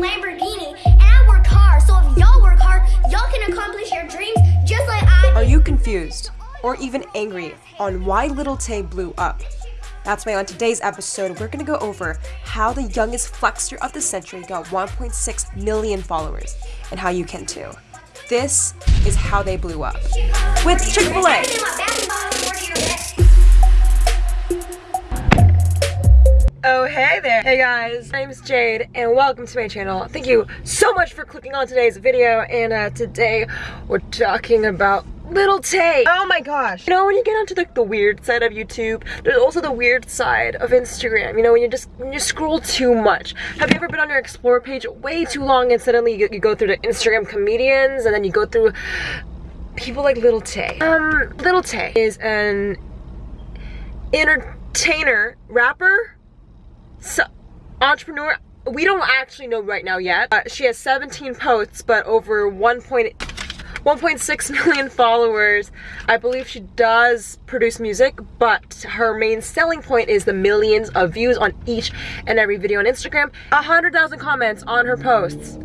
Lamborghini, and I work hard. So if y'all work hard, y'all can accomplish your dreams just like I Are you confused or even angry on why Little Tay blew up? That's why on today's episode, we're gonna go over how the youngest flexer of the century got 1.6 million followers and how you can too. This is how they blew up. With Chick-fil-A. Oh, hey guys, my name is Jade and welcome to my channel. Thank you so much for clicking on today's video and uh, today we're talking about Little Tay. Oh my gosh. You know, when you get onto the, the weird side of YouTube, there's also the weird side of Instagram. You know, when you just, when you scroll too much. Have you ever been on your Explore page way too long and suddenly you, you go through the Instagram comedians and then you go through people like Little Tay. Um, Little Tay is an entertainer, rapper, so, entrepreneur we don't actually know right now yet uh, she has 17 posts but over 1. 1.6 million followers i believe she does produce music but her main selling point is the millions of views on each and every video on instagram 100,000 comments on her posts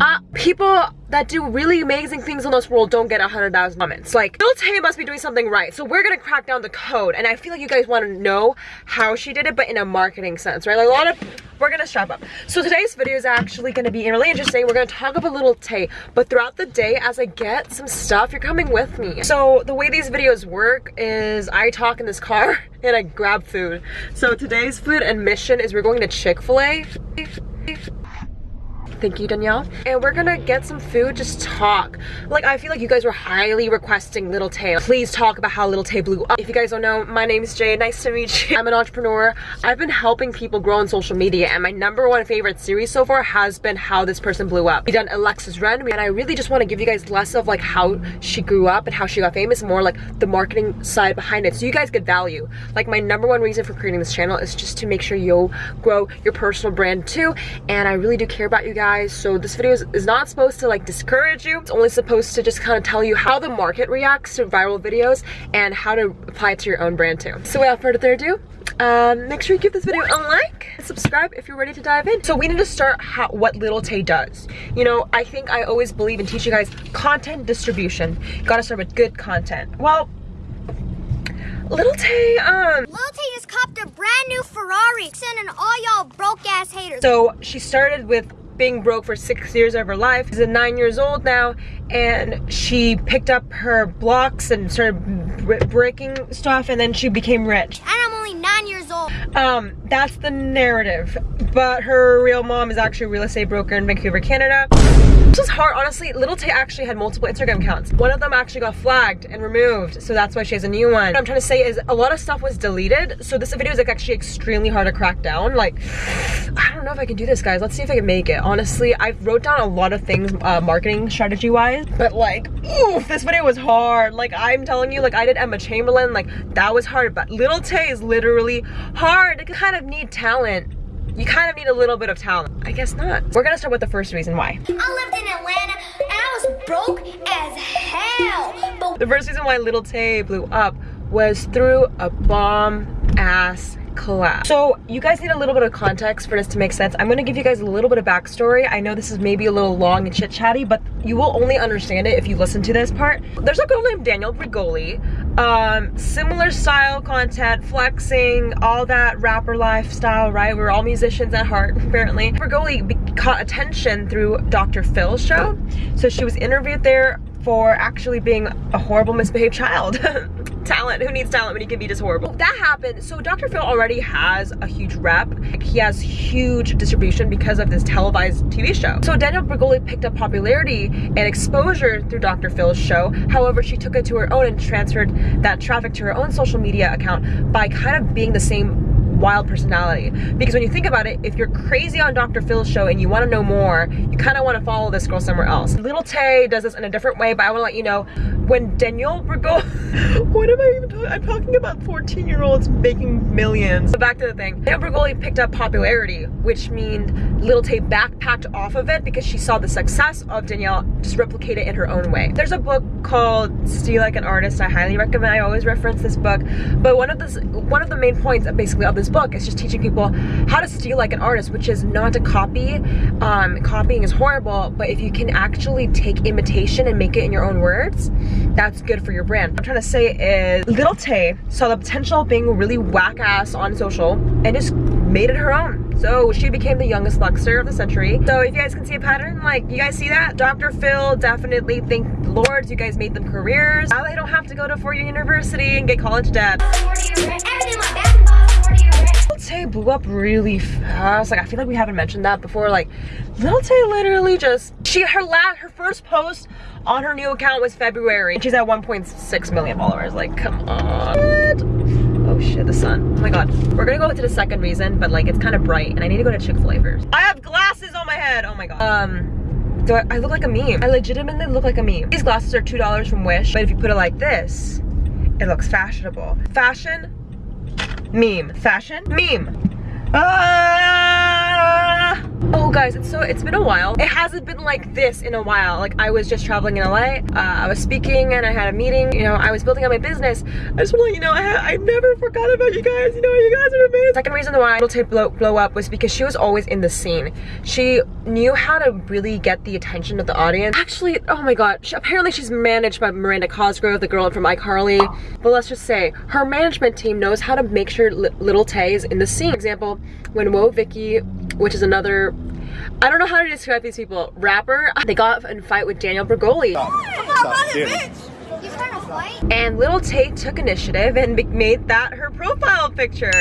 uh, people that do really amazing things in this world don't get 100,000 comments. Like, Lil Tay must be doing something right. So we're gonna crack down the code. And I feel like you guys wanna know how she did it, but in a marketing sense, right? Like a lot of, we're gonna strap up. So today's video is actually gonna be really interesting. We're gonna talk about a Little Tay, but throughout the day, as I get some stuff, you're coming with me. So the way these videos work is I talk in this car and I grab food. So today's food and mission is we're going to Chick-fil-A. Thank you, Danielle. And we're gonna get some food, just talk. Like, I feel like you guys were highly requesting Little Tay. Please talk about how Little Tay blew up. If you guys don't know, my name is Jay. Nice to meet you. I'm an entrepreneur. I've been helping people grow on social media, and my number one favorite series so far has been how this person blew up. We done Alexis Ren, and I really just want to give you guys less of like how she grew up and how she got famous, more like the marketing side behind it, so you guys get value. Like, my number one reason for creating this channel is just to make sure you'll grow your personal brand too, and I really do care about you guys so this video is, is not supposed to like discourage you. It's only supposed to just kind of tell you how the market reacts to viral videos and how to apply it to your own brand too. So without further ado um, make sure you give this video a like and subscribe if you're ready to dive in. So we need to start how, what little tay does. You know i think i always believe in teaching you guys content distribution. You gotta start with good content. Well Little Tay, um... Lil Tay just copped a brand new Ferrari, sending all y'all broke ass haters. So she started with being broke for six years of her life. She's a nine years old now and she picked up her blocks and started breaking stuff and then she became rich. and I'm only nine years. Um, that's the narrative. But her real mom is actually a real estate broker in Vancouver, Canada. This was hard, honestly. Little Tay actually had multiple Instagram accounts. One of them actually got flagged and removed, so that's why she has a new one. What I'm trying to say is a lot of stuff was deleted, so this video is like actually extremely hard to crack down. Like, I don't know if I can do this, guys. Let's see if I can make it. Honestly, I wrote down a lot of things uh, marketing strategy-wise, but like, oof, this video was hard. Like, I'm telling you, like, I did Emma Chamberlain, like, that was hard, but Little Tay is literally hard. You kind of need talent you kind of need a little bit of talent. I guess not. We're gonna start with the first reason why. I lived in Atlanta and I was broke as hell. But The first reason why Little Tay blew up was through a bomb ass collab. So you guys need a little bit of context for this to make sense. I'm gonna give you guys a little bit of backstory. I know this is maybe a little long and chit chatty, but you will only understand it if you listen to this part. There's a girl named Danielle Bregoli. Um, similar style content, flexing, all that rapper lifestyle, right? We're all musicians at heart, apparently. Bregoli caught attention through Dr. Phil's show. So she was interviewed there for actually being a horrible misbehaved child. talent, who needs talent when you can be just horrible? That happened, so Dr. Phil already has a huge rep. He has huge distribution because of this televised TV show. So Danielle Bregoli picked up popularity and exposure through Dr. Phil's show. However, she took it to her own and transferred that traffic to her own social media account by kind of being the same wild personality. Because when you think about it, if you're crazy on Dr. Phil's show and you want to know more, you kind of want to follow this girl somewhere else. Little Tay does this in a different way, but I want to let you know, when Danielle Bregoli, what am I even talking, I'm talking about 14 year olds making millions. So back to the thing, Danielle Bregoli picked up popularity, which means Little Tay backpacked off of it because she saw the success of Danielle just replicate it in her own way. There's a book called Steal Like an Artist I highly recommend. I always reference this book, but one of the one of the main points basically of this book is just teaching people how to steal like an artist, which is not to copy. Um, copying is horrible, but if you can actually take imitation and make it in your own words, that's good for your brand. What I'm trying to say is Little Tay saw the potential of being really whack ass on social and just made it her own. So she became the youngest flexer of the century. So if you guys can see a pattern, like you guys see that? Dr. Phil definitely thank Lords, you guys made them careers. Now they don't have to go to four-year university and get college debt. Tay blew up really fast. Like I feel like we haven't mentioned that before. Like Little Tay literally just she her last her first post on her new account was February. She's at 1.6 million followers. Like come on. What? Oh shit, the sun. Oh my god. We're gonna go to the second reason, but like it's kind of bright and I need to go to Chick-fil-A first. I have glasses on my head. Oh my god. Um, do I, I look like a meme? I legitimately look like a meme. These glasses are $2 from Wish, but if you put it like this, it looks fashionable. Fashion, meme. Fashion, meme. Ah! Oh guys, it's so it's been a while. It hasn't been like this in a while. Like I was just traveling in LA. Uh, I was speaking and I had a meeting. You know, I was building up my business. I just want to let you know I, I never forgot about you guys. You know, you guys are amazing. Second reason why Little Tay blow, blow up was because she was always in the scene. She knew how to really get the attention of the audience. Actually, oh my god, she, apparently she's managed by Miranda Cosgrove, the girl from iCarly. But let's just say her management team knows how to make sure Little Tay is in the scene. For example, when Woah Vicky, which is another I don't know how to describe these people. Rapper, they got in a fight with Danielle Bregoli. And Little Tate took initiative and made that her profile picture.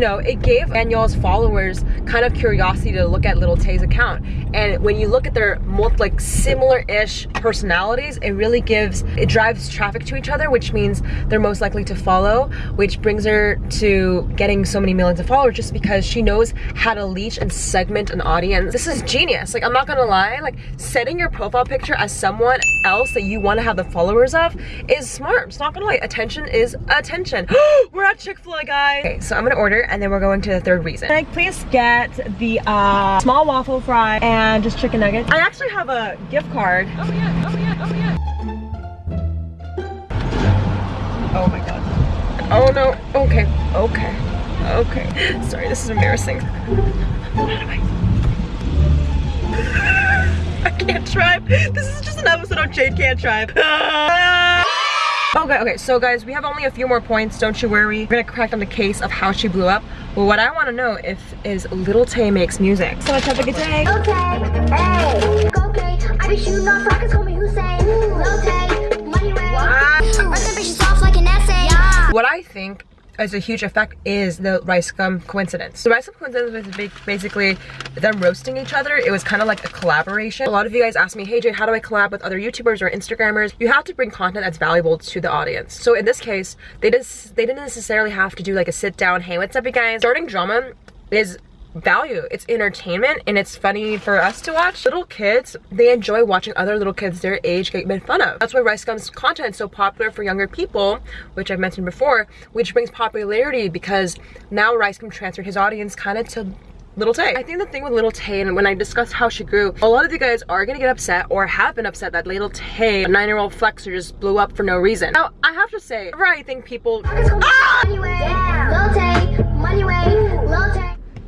You know, it gave Danielle's followers kind of curiosity to look at Little Tay's account. And when you look at their like similar-ish personalities, it really gives, it drives traffic to each other, which means they're most likely to follow, which brings her to getting so many millions of followers just because she knows how to leash and segment an audience. This is genius. Like, I'm not gonna lie, like setting your profile picture as someone else that you wanna have the followers of is smart. It's not gonna lie, attention is attention. We're at Chick-fil-A, guys. Okay, so I'm gonna order and then we're going to the third reason. Can I please get the uh, small waffle fry and just chicken nuggets? I actually have a gift card. Oh yeah, oh yeah, oh yeah. Oh my god. Oh no, okay, okay, okay. Sorry, this is embarrassing. I can't drive. This is just an episode of Jade Can't Drive. Okay, okay, so guys, we have only a few more points, don't you worry. We're gonna crack on the case of how she blew up. But what I wanna know if is Little Tay makes music. So much have a good day. Okay, hey, okay, I be shooting off rockets, call me Hussein. Little Tay, money way. What I think as a huge effect is the Rice Gum coincidence. The Rice Gum coincidence was basically them roasting each other. It was kind of like a collaboration. A lot of you guys ask me, hey Jade, how do I collab with other YouTubers or Instagrammers? You have to bring content that's valuable to the audience. So in this case, they just they didn't necessarily have to do like a sit down, hey, what's up you guys? Starting drama is value. It's entertainment and it's funny for us to watch. Little kids, they enjoy watching other little kids their age get made fun of. That's why Rice Gum's content is so popular for younger people, which I've mentioned before, which brings popularity because now Rice Gum transferred his audience kind of to Little Tay. I think the thing with Little Tay, and when I discussed how she grew, a lot of you guys are gonna get upset or have been upset that Little Tay, a nine-year-old flexer, just blew up for no reason. Now, I have to say, I think people- ah! Little Tay, money way, Little Tay.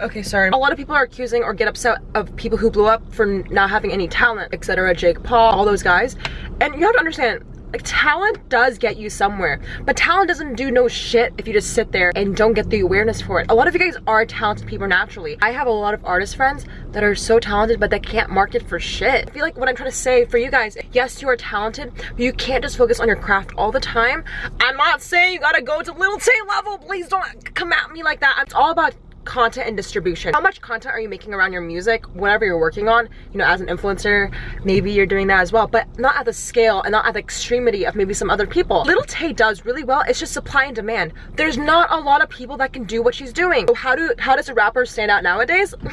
Okay, sorry. A lot of people are accusing or get upset of people who blew up for not having any talent, etc. Jake Paul, all those guys. And you have to understand, like talent does get you somewhere but talent doesn't do no shit if you just sit there and don't get the awareness for it a lot of you guys are talented people naturally i have a lot of artist friends that are so talented but they can't market for shit i feel like what i'm trying to say for you guys yes you are talented but you can't just focus on your craft all the time i'm not saying you gotta go to little Tay level please don't come at me like that it's all about content and distribution. How much content are you making around your music, whatever you're working on? You know, as an influencer, maybe you're doing that as well, but not at the scale and not at the extremity of maybe some other people. Little Tay does really well, it's just supply and demand. There's not a lot of people that can do what she's doing. So how do how does a rapper stand out nowadays?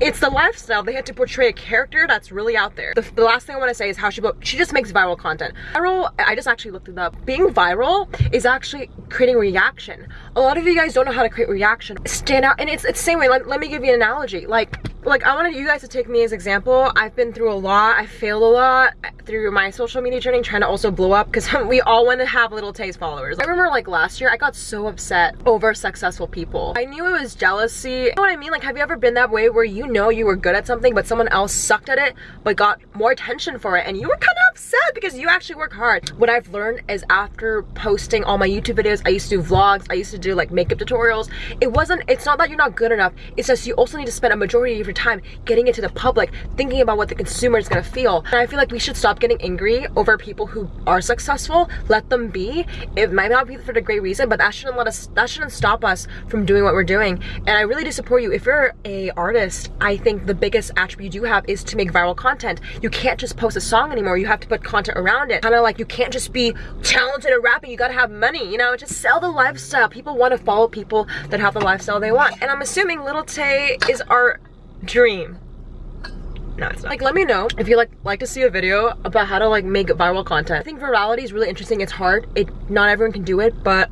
It's the lifestyle. They had to portray a character that's really out there. The, the last thing I want to say is how she she just makes viral content. Viral, I just actually looked it up. Being viral is actually creating reaction. A lot of you guys don't know how to create reaction. Stand out and it's it's the same way let, let me give you an analogy like like I wanted you guys to take me as example. I've been through a lot. I failed a lot through my social media journey trying to also blow up because we all want to have little Tay's followers. I remember like last year I got so upset over successful people. I knew it was jealousy. You know what I mean? Like have you ever been that way where you know you were good at something but someone else sucked at it but got more attention for it and you were kind of upset because you actually work hard. What I've learned is after posting all my YouTube videos, I used to do vlogs, I used to do like makeup tutorials. It wasn't, it's not that you're not good enough. It's just you also need to spend a majority of your time getting it to the public, thinking about what the consumer is gonna feel. And I feel like we should stop getting angry over people who are successful. Let them be. It might not be for the great reason, but that shouldn't let us, that shouldn't stop us from doing what we're doing. And I really do support you. If you're a artist, I think the biggest attribute you do have is to make viral content. You can't just post a song anymore. You have to put content around it. Kind of like you can't just be talented at rapping. You gotta have money, you know? Just sell the lifestyle. People want to follow people that have the lifestyle they want. And I'm assuming Little Tay is our dream. No, it's not. Like, let me know if you like like to see a video about how to like make viral content. I think virality is really interesting. It's hard. It not everyone can do it, but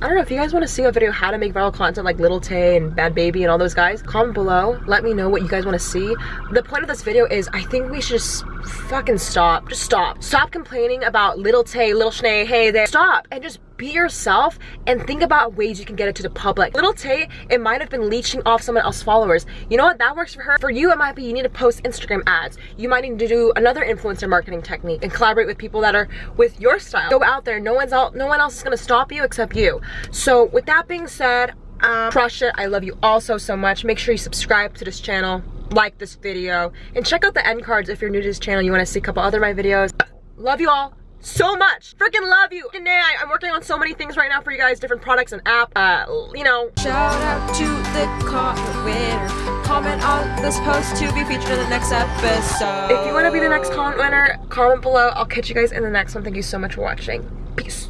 I don't know if you guys want to see a video how to make viral content like Little Tay and Bhad Bhabie and all those guys. Comment below. Let me know what you guys want to see. The point of this video is I think we should just fucking stop. Just stop. Stop complaining about Little Tay, Little Shnae, hey there. Stop and just be yourself and think about ways you can get it to the public. Little Tay, it might have been leeching off someone else's followers. You know what? That works for her. For you, it might be you need to post Instagram ads. You might need to do another influencer marketing technique and collaborate with people that are with your style. Go out there. No one's out. No one else is gonna stop you except you. So with that being said, um, crush it. I love you all so, so much. Make sure you subscribe to this channel, like this video, and check out the end cards if you're new to this channel. You want to see a couple other my videos. Love you all so much. Freaking love you. Today I, am working on so many things right now for you guys, different products and app, uh, you know. Shout out to the comment winner. Comment on this post to be featured in the next episode. If you want to be the next comment winner, comment below. I'll catch you guys in the next one. Thank you so much for watching. Peace.